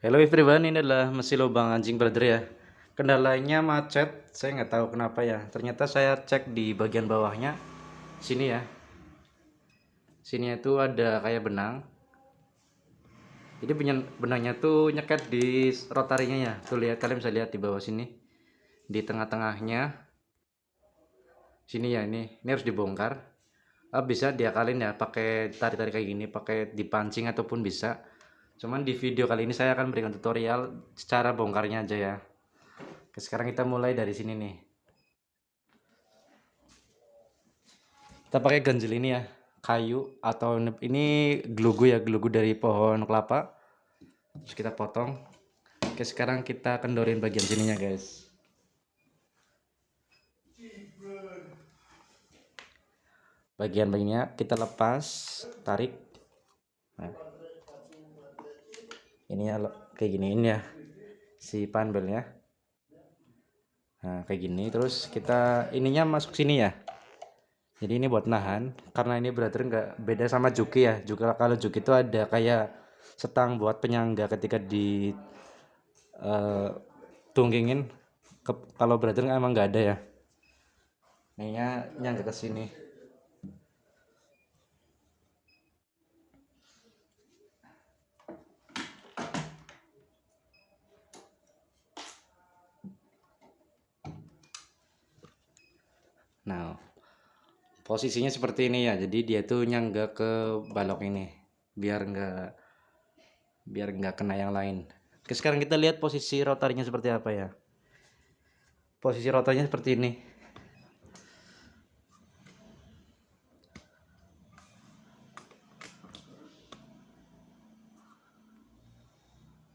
Hello everyone, ini adalah mesin lubang anjing brother ya. Kendalanya macet, saya nggak tahu kenapa ya. Ternyata saya cek di bagian bawahnya, sini ya. Sini itu ada kayak benang. Jadi benangnya tuh nyeket di rotarinya ya. Tuh lihat, kalian bisa lihat di bawah sini. Di tengah-tengahnya. Sini ya ini, ini harus dibongkar. Ah, bisa diakalin ya, pakai tarik-tarik kayak gini, pakai dipancing ataupun bisa cuman di video kali ini saya akan berikan tutorial secara bongkarnya aja ya. Oke, sekarang kita mulai dari sini nih. Kita pakai ganjil ini ya. Kayu atau ini gelugu ya gelugu dari pohon kelapa. Terus kita potong. Oke sekarang kita kendorin bagian sininya guys. Bagian bagiannya kita lepas tarik. Nah ini ya kayak giniin ya si panbelnya nah kayak gini terus kita ininya masuk sini ya. Jadi ini buat nahan karena ini berarti nggak beda sama juki ya. Juga kalau juki itu ada kayak setang buat penyangga ketika di uh, tunggingin. Ke, kalau brother emang nggak ada ya. Ini nyangga ke sini Nah, posisinya seperti ini ya. Jadi dia tuh nyangga ke balok ini biar enggak biar enggak kena yang lain. Oke, sekarang kita lihat posisi rotarnya seperti apa ya. Posisi rotarnya seperti ini.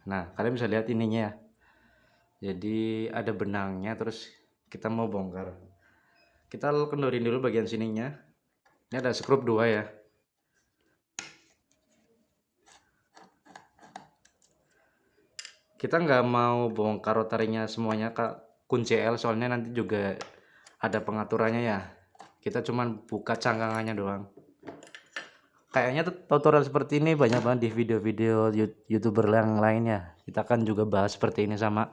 Nah, kalian bisa lihat ininya ya. Jadi ada benangnya terus kita mau bongkar kita kendorin dulu bagian sininya. Ini ada skrup dua ya. Kita nggak mau bongkar rotarinya semuanya kak. Kunci L soalnya nanti juga ada pengaturannya ya. Kita cuman buka cangkangannya doang. Kayaknya tutorial seperti ini banyak banget di video-video youtuber yang lainnya kita kan juga bahas seperti ini sama.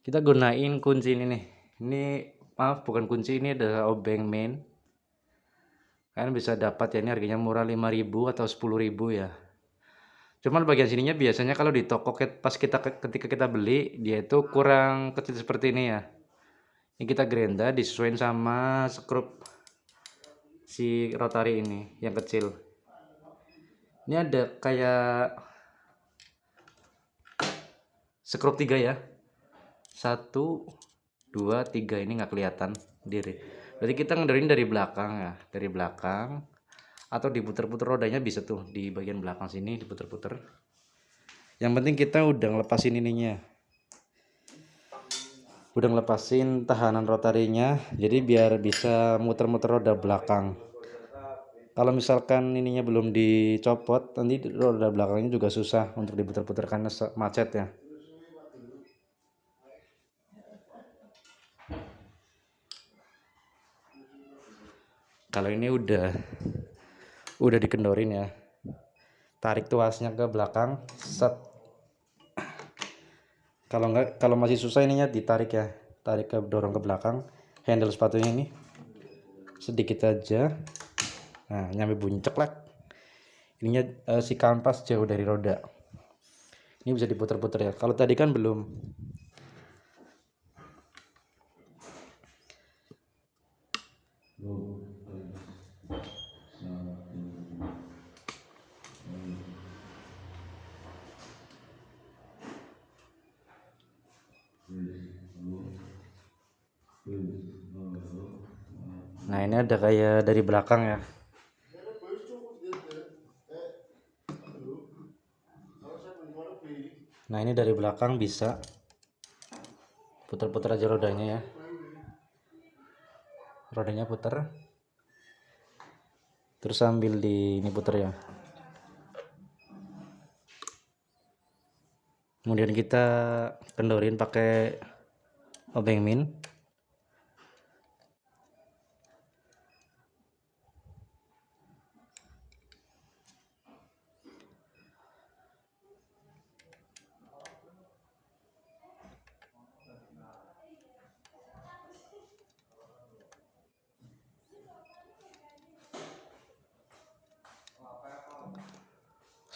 Kita gunain kunci ini nih. Ini maaf bukan kunci ini adalah obeng main. Kalian bisa dapat ya ini harganya murah 5000 atau 10000 ya. Cuman bagian sininya biasanya kalau di toko pas kita ketika kita beli dia itu kurang kecil seperti ini ya. Ini kita gerenda disesuaikan sama skrup si rotary ini yang kecil. Ini ada kayak skrup tiga ya. Satu dua tiga ini nggak kelihatan diri. Berarti kita ngendarin dari belakang ya dari belakang. Atau diputer-puter rodanya bisa tuh di bagian belakang sini diputer-puter. Yang penting kita udah ngelepasin ininya. Udah ngelepasin tahanan rotarinya jadi biar bisa muter-muter roda belakang. Kalau misalkan ininya belum dicopot nanti roda belakangnya juga susah untuk diputer-puter karena macet ya kalau ini udah udah dikendorin ya. Tarik tuasnya ke belakang set. Kalau enggak kalau masih susah ininya ditarik ya. Tarik ke dorong ke belakang. Handle sepatunya ini. Sedikit aja. Nah nyampe bunyi ceklek ininya uh, si kanvas jauh dari roda. Ini bisa diputar-putar ya. Kalau tadi kan belum Nah ini ada kayak dari belakang ya. Nah ini dari belakang bisa. Putar-putar aja rodanya ya. Rodanya putar terus sambil di ini putar ya. Kemudian kita kendorin pakai obeng min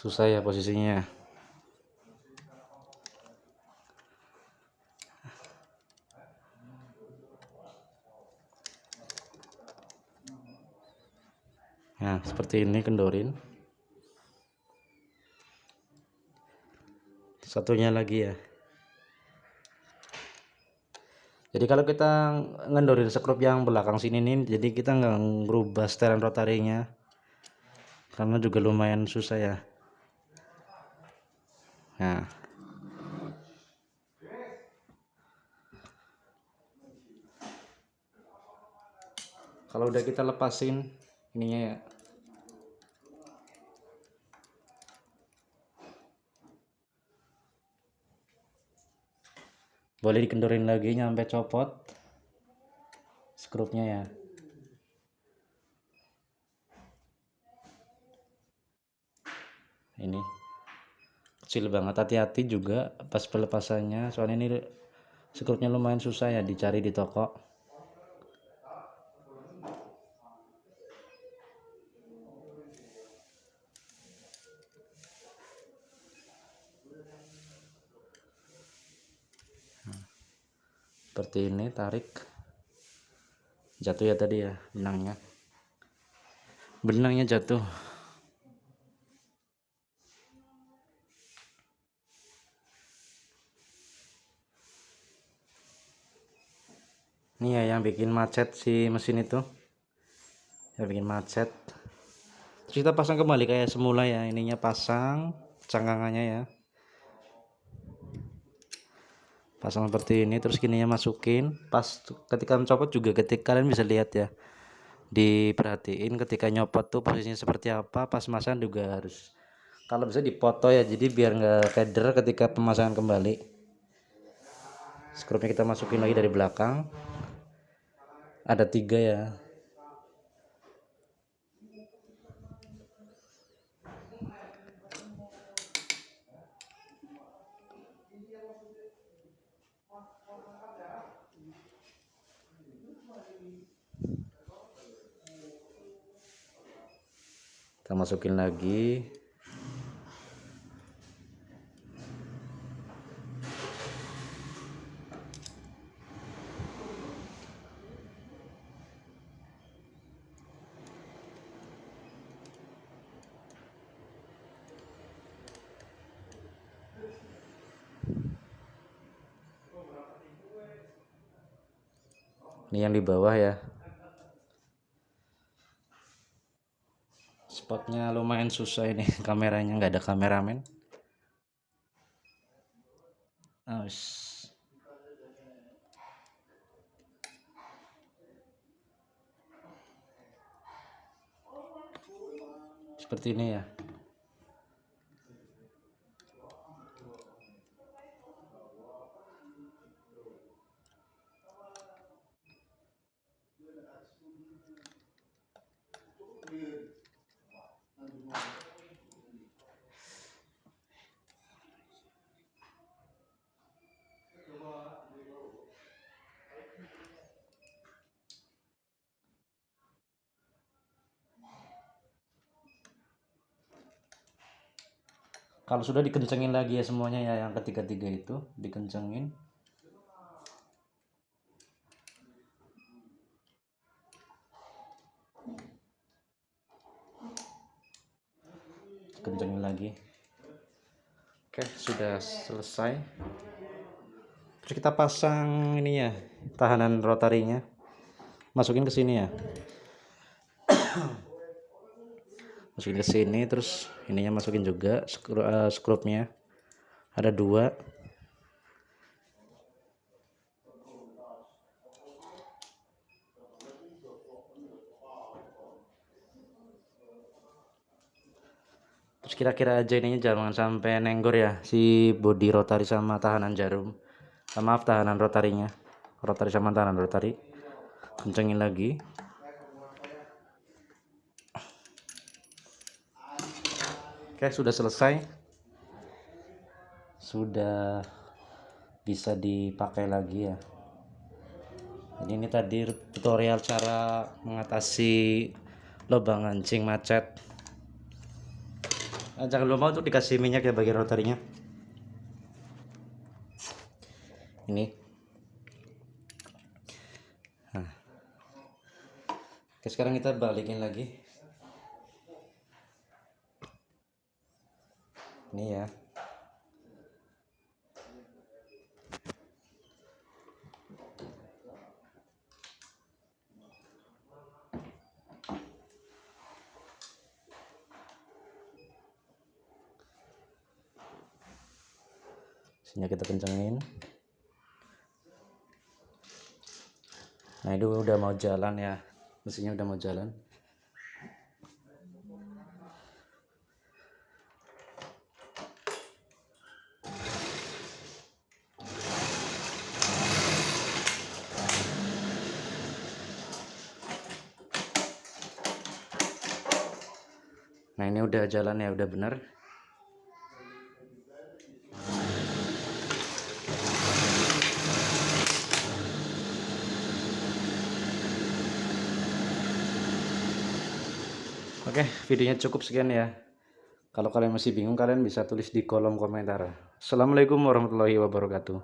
susah ya posisinya nah seperti ini kendorin. Satunya lagi ya. Jadi kalau kita ngendorin skrup yang belakang sini nih jadi kita nggak ngerubah setelan rotarinya karena juga lumayan susah ya nah kalau udah kita lepasin ininya ya. Boleh dikendorin lagi nyampe copot skrupnya ya. Ini kecil banget. Hati-hati juga pas pelepasannya soalnya ini skrupnya lumayan susah ya dicari di toko. Seperti ini tarik. Jatuh ya tadi ya benangnya. Benangnya jatuh yang bikin macet si mesin itu. Yang bikin macet. Kita pasang kembali kayak semula ya ininya pasang cangkangannya ya. Pasang seperti ini terus kininya masukin. Pas ketika mencopot juga ketika kalian bisa lihat ya diperhatiin ketika nyopot tuh posisinya seperti apa pas masang juga harus kalau bisa dipoto ya jadi biar nggak keder ketika pemasangan kembali. Skrupnya kita masukin lagi dari belakang ada tiga ya. Kita masukin lagi ini yang di bawah ya. Spotnya lumayan susah ini kameranya nggak ada kameramen. Oh, seperti ini ya kalau sudah dikencengin lagi ya semuanya ya yang ketiga-tiga itu dikencengin. Kencengin lagi. Oke sudah selesai. Terus kita pasang ini ya tahanan rotarinya. Masukin ke sini ya masukin ke sini terus ininya masukin juga skru, uh, skrupnya ada dua. Terus kira-kira aja ininya jangan sampai nenggor ya si body rotari sama tahanan jarum. Maaf tahanan rotarinya rotari sama tahanan rotari kencengin lagi Oke, sudah selesai. Sudah bisa dipakai lagi ya. Jadi ini tadi tutorial cara mengatasi lubang anjing macet. Ah, jangan lupa untuk dikasih minyak ya bagi rotorinya ini nah. Oke, sekarang kita balikin lagi ini ya. Sini kita kencengin. Nah itu udah mau jalan ya. Mesinnya udah mau jalan ini udah jalan ya udah bener Oke, videonya cukup sekian ya. Kalau kalian masih bingung, kalian bisa tulis di kolom komentar. Assalamualaikum warahmatullahi wabarakatuh.